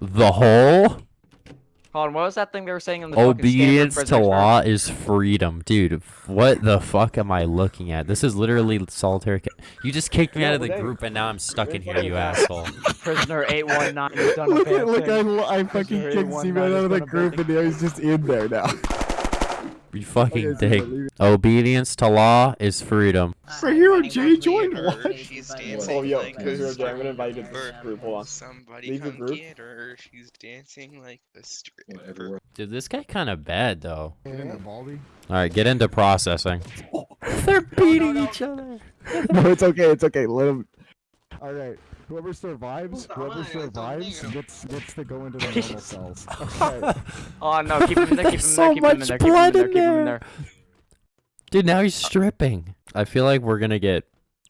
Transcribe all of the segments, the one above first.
The whole Hold on, what was that thing they were saying in the obedience to prisoners law is freedom, dude. What the fuck am I looking at? This is literally solitary. Ca- you just kicked me out of the group, and now I'm stuck in here, you asshole. Prisoner 819 has done Look at look. I, I fucking Sure, kicked one Steven night out is of the group and now he's just in there now. You fucking Okay, dick. Steven, leave it. Obedience to law is freedom. So here, Jay joined Later, what? Oh, dancing yo, like because a you're Jay, I'm gonna invite you to this group. Hold on. Somebody Leave the come group. get her. She's dancing like a stripper. Dude, this guy kind of bad though. Get into Baldy. All right, get into processing. They're beating each other. no, it's okay. It's okay. Let him. All right. Whoever survives, whoever survives gets gets to go into the normal cells. Okay. Oh no, keep him in there, keep him in There's there, so keep him in much there, keep him in blood there, in keep him in there. there. Dude, now he's stripping. I feel like we're gonna get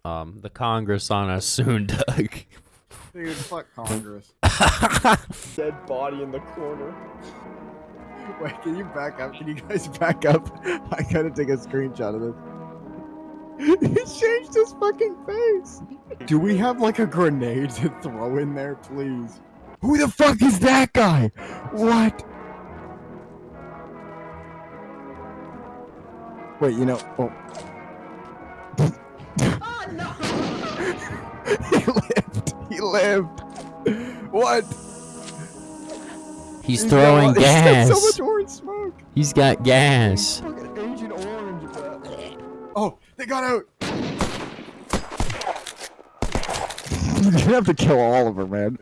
um the Congress on us soon, Doug. Dude, fuck Congress. Dead body in the corner. Wait, can you back up? Can you guys back up? I gotta take a screenshot of this. He changed his fucking face. Do we have like a grenade to throw in there, please? Who the fuck is that guy? What? Wait, you know. Oh. he lived. He lived. What? He's He's throwing got, He's got gas. so much orange smoke. He's got gas. Fucking Agent Orange. bro. Oh, they got out. You're gonna have to kill Oliver, man.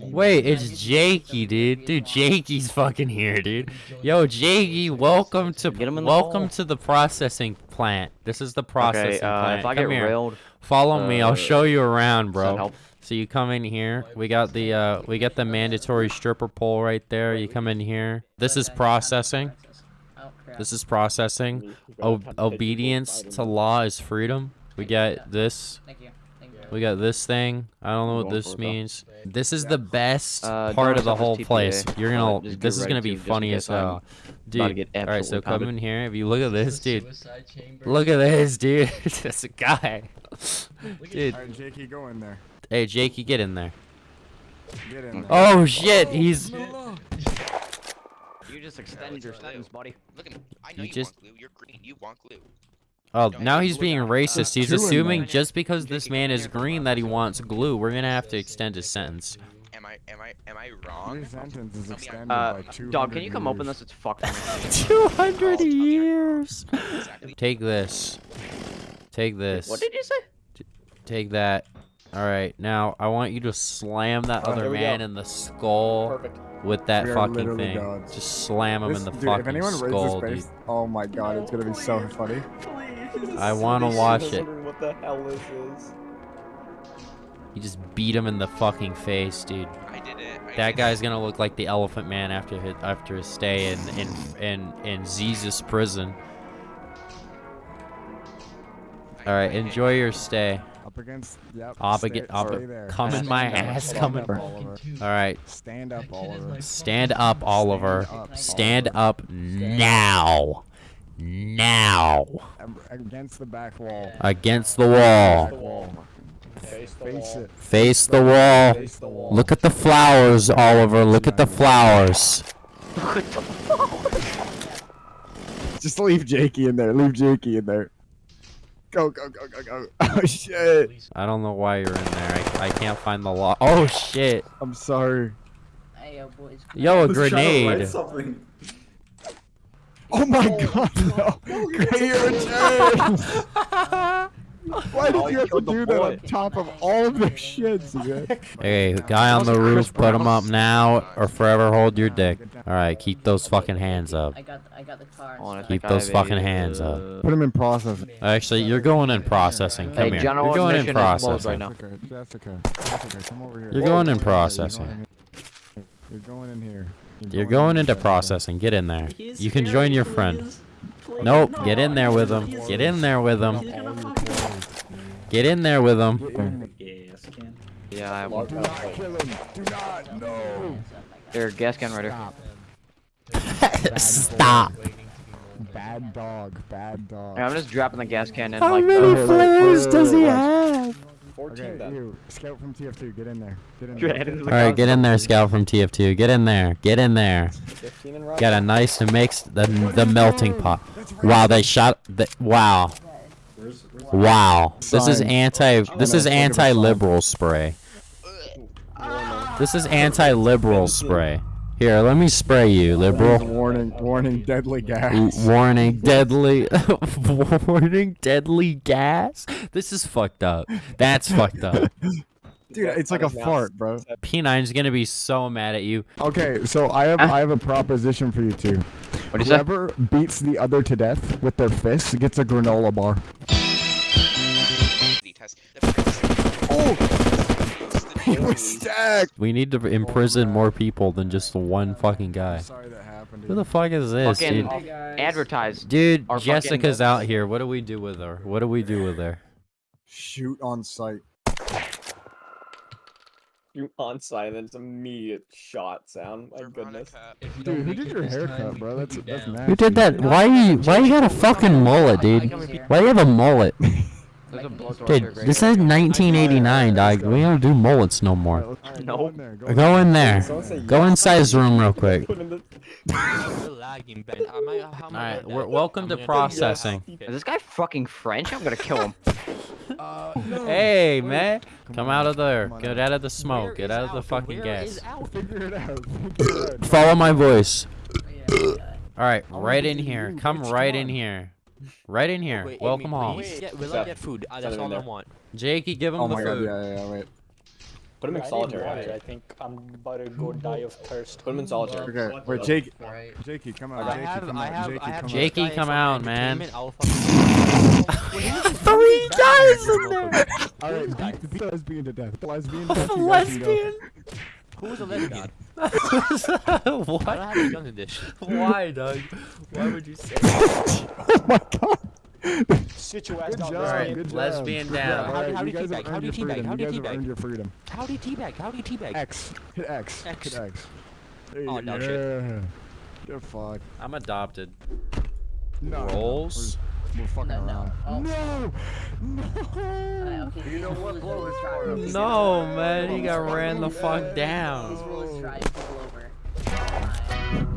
Wait, it's Jakey, dude. Dude, Jakey's fucking here, dude. Yo, Jakey, welcome to Get him in the welcome hole. to the processing plant. This is the processing Okay, uh, plant. if I Come get here. railed, Follow me. I'll uh, show you around, bro. So you come in here. We got the uh we got the mandatory stripper pole right there. You come in here. This is processing. This is processing. O- obedience to law is freedom. We got this. Thank you. We got this thing. I don't know what this for it, though. means. This is the best Uh, part of the whole this place. You're gonna. just This get is gonna be to, funny as hell, I'm about to dude. All right, so absolutely come in here. If you look at this, dude. Look at this, dude. That's a guy. Dude, Alright, Jakey, go in there. hey Jakey, get in there. Get in there. Oh shit, he's. You just extend your sentence, buddy. Look at me. I know You you, just- want glue. You're green. You want glue. Oh, now he's being racist. He's assuming just because this man is green that he wants glue. We're gonna have to extend his sentence. Am I? Am I? Am I wrong? Your sentence is Tell me I'm- extended Uh, by 200 dog, can you come open this? It's fucked. for me. Two hundred Oh, years. Take this. Take this. What did you say? Take that. All right, now I want you to slam that Oh, other man go. in the skull Perfect. with that fucking thing. gods. Just slam him This- in the dude, if fucking anyone skull, face, dude. oh my god, it's gonna be so funny. Please. I want to He's watch just it. wondering What the hell this is? You just beat him in the fucking face, dude. I did it. I That did guy's gonna look like the Elephant Man after his after his stay in in in in Jesus prison. All right, enjoy your stay. Up against, yep. Up stay, again, up, there. come in my ass, stand come in. All right, Stand up, Oliver. stand up, Oliver. Stand up, Stand Oliver. up now, now, Against the back wall. against the wall. wall. Face the Face wall. it. Face the wall. Face the wall. Look at the flowers, Oliver. Look at the flowers. Just leave Jakey in there. Leave Jakey in there. Go, go, go, go, go. Oh shit. I don't know why you're in there. I, I can't find the law. Oh shit. I'm sorry. Hey, yo, boys. Yo, a was trying to write grenade. Oh my oh, god, no. You're a jerk. Why did Oh, you you have to do that on top of all of their shits, man? Hey, guy on the roof, put him up now or forever hold your dick. Alright, keep those fucking hands up. I got, I got the car. Hold Keep those fucking hands up. uh, Put him in processing. Actually, you're going in processing. Come Hey, here. You're going in admission is closed processing. right now. That's okay. That's okay. Come over here. You're going in processing. You're going in here. You're going into processing. Get in there. You can join your friend. Nope. Get in there with him. Get in there with him. Get in there with him. Yes, can. Yeah, I have one. Do not kill him. Do not. No. There, gas can rider. Stop. Stop. Bad dog. Bad dog. Yeah, I'm just dropping the gas can in How like many the. wait, flares wait, does he wait, wait. have? 14 Okay, then. you, scout from TF2, get in there. Get in there. heading to the All right, get in there, Scout from TF2. Get in there. Get in there. 15 and right. Got a nice mix the the melting pot. Wow, they shot. The, wow, wow. This is anti. This gonna is think of a anti-liberal spray. This is anti-liberal spray. Here, let me spray you, liberal. Warning, warning, deadly gas. Warning, deadly. warning, deadly gas. This is fucked up. That's fucked up. Dude, it's like a fart, bro. P9's gonna be so mad at you. Okay, so I have I have a proposition for you two. What do you say? Whoever beats the other to death with their fists gets a granola bar. test. The first- Oh, he was stacked. We need to imprison more people than just the one fucking guy. Sorry that happened. Who the fuck is this, Fucking dude? advertise. Dude, Jessica's out here. What do we do with her? What do we do with her? Shoot on sight. You on site, and then it's immediate shot sound. My goodness. Dude, who did your haircut, bro? That's that's nasty. Who did that? Why you? Why you got a fucking mullet, dude? Why you have a mullet? A Dude, this is 1989, dog. We don't do mullets no more. Alright, No. Go in there. Go in Go in there. Someone say Go yes. inside his room real quick. Put in the- Alright, welcome to processing. Is this guy fucking French? I'm gonna kill him. Uh, no. Hey, man. Come on, out of there. on Get out. out of the smoke. Get out of the fucking gas. Figure it out. Figure it out. Follow my voice. Yeah, yeah. Alright, right in here. Come right in here. Right in here. Wait, Welcome Amy, home. please. Yeah, we'll Seth, get food. Uh, that's all I want. Jakey, give him Oh the my god, food. yeah, yeah, yeah, wait. Put him in I solitary. water. I think I'm about to go die of thirst. Put him in solitary. Okay, wait, Jake, Right. Jakey, come I out. Jakey, have, come I out. have, Jakey, come out. guys come for out, man. Entertainment, I'll fucking- Three guys in there. All right, beat, beat lesbian to death. Lesbian to A death. you guys can go. lesbian. Who's a lesbian? I don't what? a gun in this. Why, Doug? Why would you say? Oh my god. Sit your ass down. Alright, Good lesbian Good down. job. How do- Alright, how do you you guys have teabag? How do you teabag? freedom. How do you teabag? earned your freedom. How do you teabag? How do you teabag? X. Hit X. X. Hit X. There you Oh, go. no yeah. shit. You're fucked. I'm adopted. No. no, no, Rolls. We're, we're fucking No, no. around. Oh. No. Alright, No. okay, you know what? Blow is trying. No, man, he got ran the fuck This down. rule is trying people over. Fine.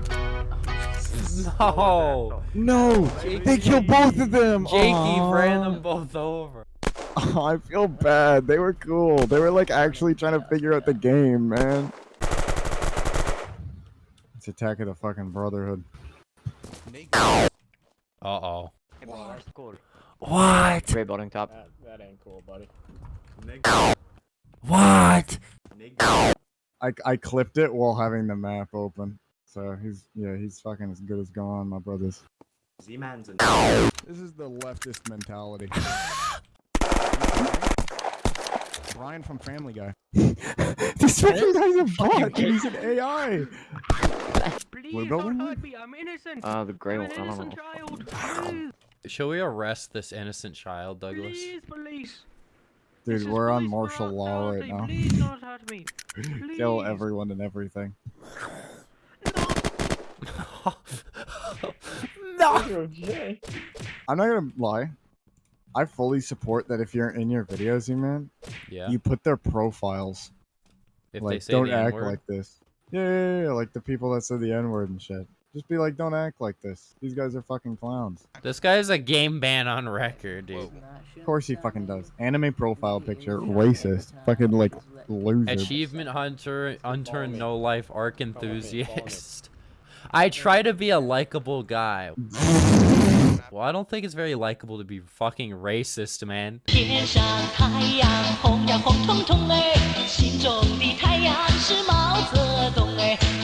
No. No. They killed both of them. Jakey Aw. ran them both over. Oh, I feel bad. They were cool. They were like actually trying to figure out the game, man. It's Attack of the fucking Brotherhood. Uh oh. Cool. What? Gray building top. That, that ain't cool, buddy. What? I, I clipped it while having the map open. So he's yeah he's fucking as good as gone, my brothers. Z-Man's in This is the leftist mentality. Brian from Family Guy. this fucking guy's a bot. He's an AI. What about me? I'm innocent. Uh, the gray one. I don't know. Should we arrest this innocent child, Douglas? Please, police. Dude, we're on martial law right now. Please don't hurt me. Kill everyone and everything. no. Jay. I'm not gonna lie. I fully support that if you're in your videos, you man, Yeah. you put their profiles. If they like, say don't the act N-word. like this. Yeah, yeah, yeah, yeah, like the people that said the N word and shit. Just be like, don't act like this. These guys are fucking clowns. This guy is a game ban on record, dude. Of course he fucking does. Anime profile picture, racist. Fucking like loser. Achievement hunter, unturned, no life, ARK enthusiast. I try to be a likable guy. Well, I don't think it's very likable to be fucking racist, man.